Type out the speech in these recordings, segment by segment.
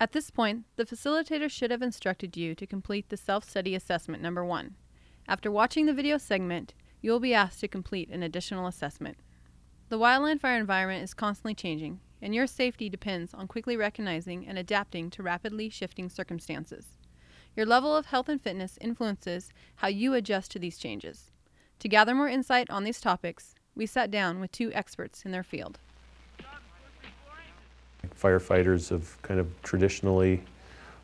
At this point, the facilitator should have instructed you to complete the self-study assessment number one. After watching the video segment, you will be asked to complete an additional assessment. The wildland fire environment is constantly changing, and your safety depends on quickly recognizing and adapting to rapidly shifting circumstances. Your level of health and fitness influences how you adjust to these changes. To gather more insight on these topics, we sat down with two experts in their field. Firefighters have kind of traditionally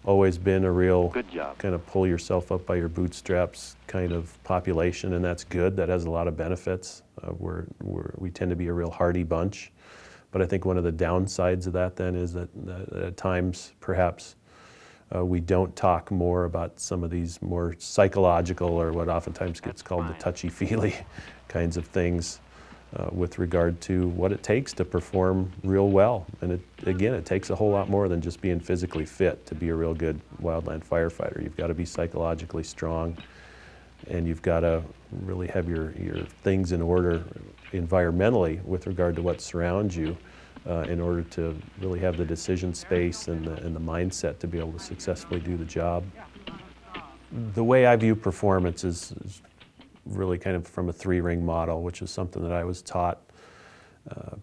always been a real Good job. kind of pull yourself up by your bootstraps kind of population, and that's good. That has a lot of benefits. Uh, we're, we're, we tend to be a real hardy bunch. But I think one of the downsides of that then is that, that at times perhaps uh, we don't talk more about some of these more psychological or what oftentimes gets called the touchy-feely kinds of things uh, with regard to what it takes to perform real well. And it, again, it takes a whole lot more than just being physically fit to be a real good wildland firefighter. You've got to be psychologically strong and you've got to really have your, your things in order environmentally with regard to what surrounds you uh, in order to really have the decision space and the, and the mindset to be able to successfully do the job. The way I view performance is, is really kind of from a three-ring model, which is something that I was taught uh,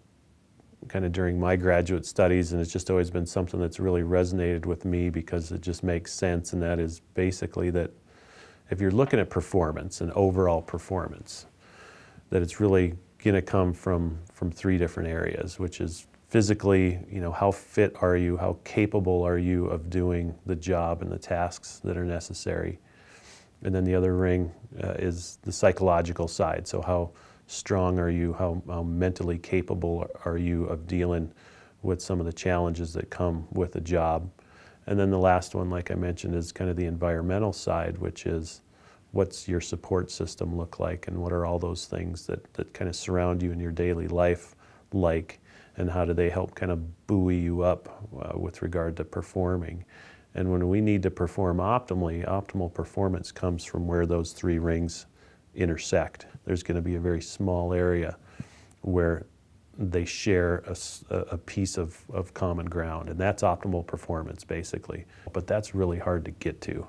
kind of during my graduate studies, and it's just always been something that's really resonated with me because it just makes sense, and that is basically that if you're looking at performance and overall performance, that it's really going to come from, from three different areas, which is physically, you know, how fit are you, how capable are you of doing the job and the tasks that are necessary. And then the other ring uh, is the psychological side. So how strong are you, how, how mentally capable are you of dealing with some of the challenges that come with a job. And then the last one, like I mentioned, is kind of the environmental side, which is what's your support system look like and what are all those things that, that kind of surround you in your daily life like and how do they help kind of buoy you up uh, with regard to performing. And when we need to perform optimally, optimal performance comes from where those three rings intersect. There's going to be a very small area where they share a piece of, of common ground, and that's optimal performance, basically. But that's really hard to get to.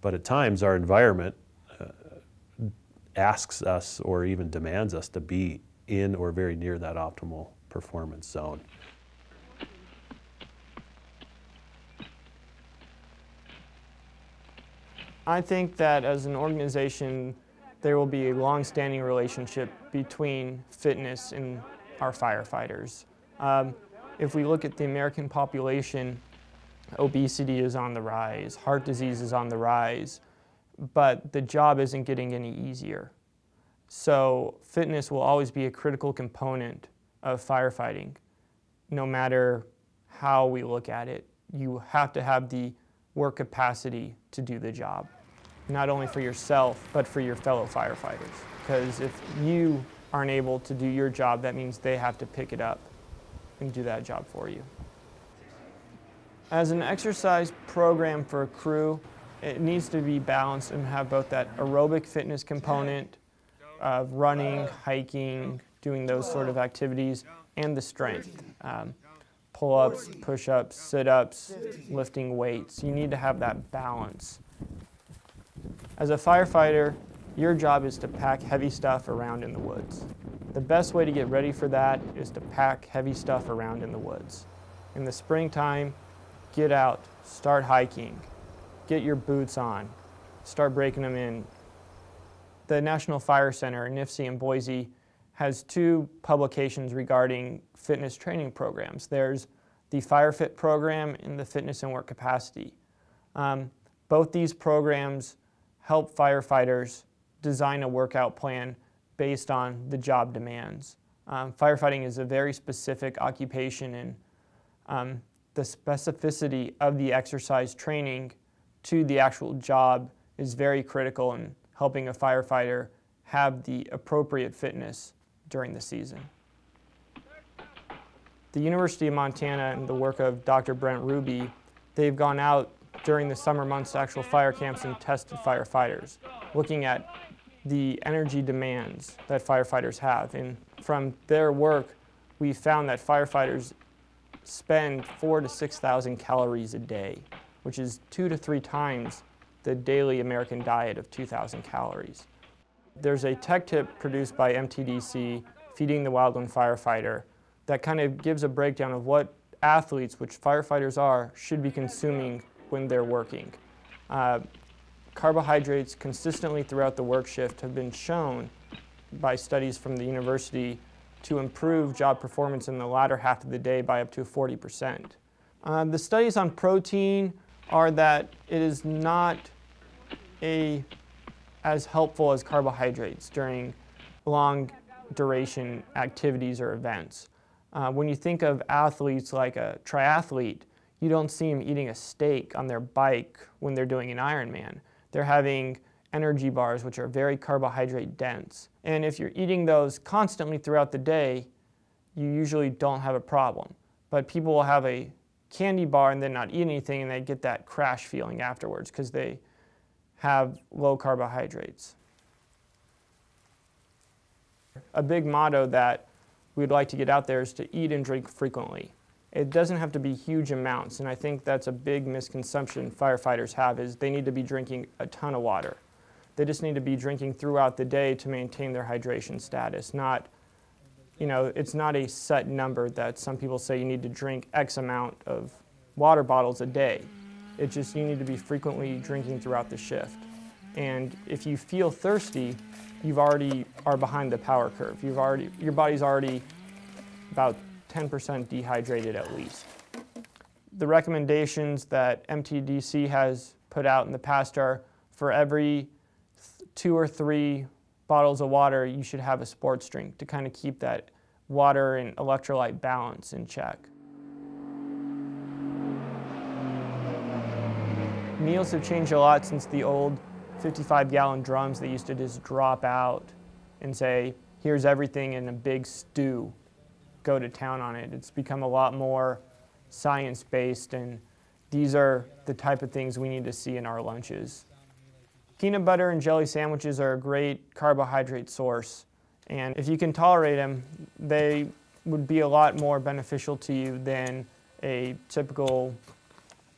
But at times, our environment uh, asks us or even demands us to be in or very near that optimal performance zone. I think that as an organization, there will be a long-standing relationship between fitness and our firefighters. Um, if we look at the American population, obesity is on the rise, heart disease is on the rise, but the job isn't getting any easier. So fitness will always be a critical component of firefighting, no matter how we look at it. You have to have the work capacity to do the job, not only for yourself, but for your fellow firefighters. Because if you aren't able to do your job, that means they have to pick it up and do that job for you. As an exercise program for a crew, it needs to be balanced and have both that aerobic fitness component of running, hiking, doing those sort of activities, and the strength. Um, pull-ups, push-ups, sit-ups, lifting weights. You need to have that balance. As a firefighter, your job is to pack heavy stuff around in the woods. The best way to get ready for that is to pack heavy stuff around in the woods. In the springtime, get out, start hiking, get your boots on, start breaking them in. The National Fire Center, NIFC in Boise, has two publications regarding fitness training programs. There's the FireFit program and the Fitness and Work Capacity. Um, both these programs help firefighters design a workout plan based on the job demands. Um, firefighting is a very specific occupation and um, the specificity of the exercise training to the actual job is very critical in helping a firefighter have the appropriate fitness during the season. The University of Montana and the work of Dr. Brent Ruby, they've gone out during the summer months to actual fire camps and tested firefighters, looking at the energy demands that firefighters have. And from their work, we found that firefighters spend four to 6,000 calories a day, which is two to three times the daily American diet of 2,000 calories. There's a tech tip produced by MTDC, Feeding the Wildland Firefighter, that kind of gives a breakdown of what athletes, which firefighters are, should be consuming when they're working. Uh, carbohydrates consistently throughout the work shift have been shown by studies from the university to improve job performance in the latter half of the day by up to 40%. Uh, the studies on protein are that it is not a, as helpful as carbohydrates during long duration activities or events. Uh, when you think of athletes like a triathlete, you don't see them eating a steak on their bike when they're doing an Ironman. They're having energy bars, which are very carbohydrate dense. And if you're eating those constantly throughout the day, you usually don't have a problem. But people will have a candy bar and then not eat anything and they get that crash feeling afterwards because they have low carbohydrates. A big motto that we'd like to get out there is to eat and drink frequently. It doesn't have to be huge amounts, and I think that's a big misconception firefighters have is they need to be drinking a ton of water. They just need to be drinking throughout the day to maintain their hydration status, not, you know, it's not a set number that some people say you need to drink X amount of water bottles a day. It's just you need to be frequently drinking throughout the shift. And if you feel thirsty, you've already are behind the power curve. You've already, your body's already about 10% dehydrated at least. The recommendations that MTDC has put out in the past are for every two or three bottles of water, you should have a sports drink to kind of keep that water and electrolyte balance in check. Meals have changed a lot since the old 55 gallon drums that used to just drop out and say, here's everything in a big stew, go to town on it. It's become a lot more science based and these are the type of things we need to see in our lunches. Peanut butter and jelly sandwiches are a great carbohydrate source and if you can tolerate them, they would be a lot more beneficial to you than a typical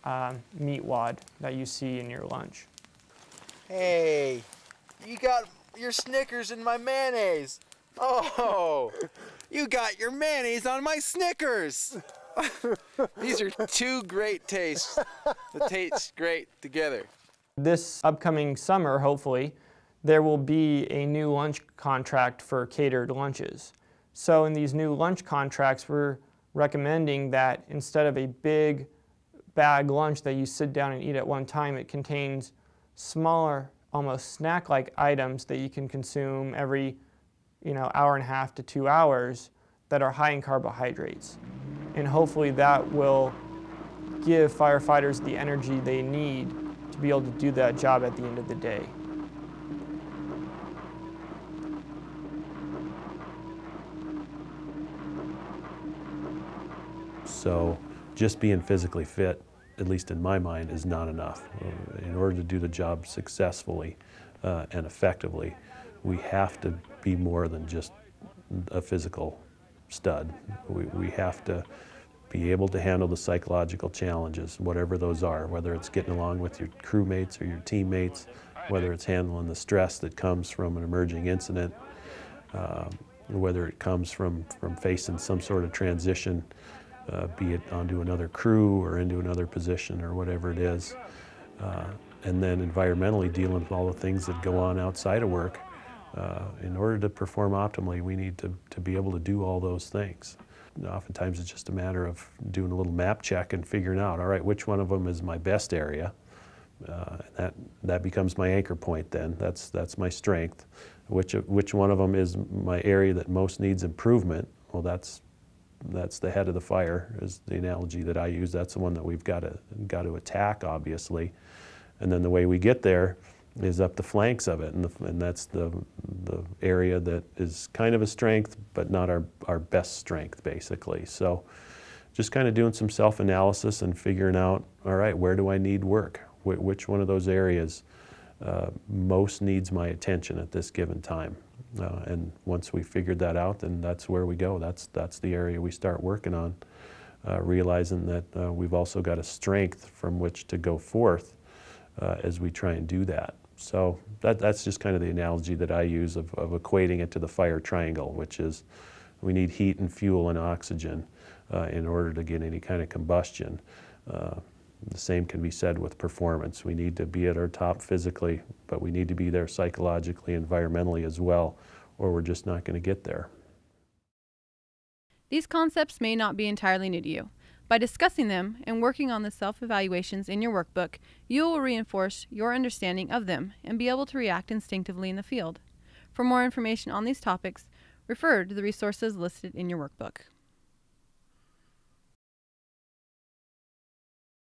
uh, meat wad that you see in your lunch. Hey, you got your Snickers in my mayonnaise. Oh, you got your mayonnaise on my Snickers. These are two great tastes that taste great together. This upcoming summer, hopefully, there will be a new lunch contract for catered lunches. So in these new lunch contracts, we're recommending that instead of a big bag lunch that you sit down and eat at one time, it contains smaller, almost snack-like items that you can consume every you know, hour and a half to two hours that are high in carbohydrates. And hopefully that will give firefighters the energy they need to be able to do that job at the end of the day. So just being physically fit at least in my mind, is not enough. In order to do the job successfully uh, and effectively, we have to be more than just a physical stud. We, we have to be able to handle the psychological challenges, whatever those are, whether it's getting along with your crewmates or your teammates, whether it's handling the stress that comes from an emerging incident, uh, whether it comes from, from facing some sort of transition uh, be it onto another crew or into another position or whatever it is. Uh, and then environmentally dealing with all the things that go on outside of work. Uh, in order to perform optimally, we need to, to be able to do all those things. Oftentimes it's just a matter of doing a little map check and figuring out, all right, which one of them is my best area. Uh, that, that becomes my anchor point then. That's, that's my strength. Which, which one of them is my area that most needs improvement? Well, that's that's the head of the fire is the analogy that I use. That's the one that we've got to, got to attack, obviously. And then the way we get there is up the flanks of it, and, the, and that's the, the area that is kind of a strength, but not our, our best strength, basically. So just kind of doing some self-analysis and figuring out, all right, where do I need work? Wh which one of those areas uh, most needs my attention at this given time? Uh, and once we figured that out, then that's where we go. That's, that's the area we start working on. uh, realizing that uh, we've also got a strength from which to go forth uh, as we try and do that. So that, that's just kind of the analogy that I use of, of equating it to the fire triangle, which is we need heat and fuel and oxygen uh, in order to get any kind of combustion. Uh, the same can be said with performance. We need to be at our top physically, but we need to be there psychologically, environmentally as well, or we're just not going to get there. These concepts may not be entirely new to you. By discussing them and working on the self evaluations in your workbook, you will reinforce your understanding of them and be able to react instinctively in the field. For more information on these topics, refer to the resources listed in your workbook.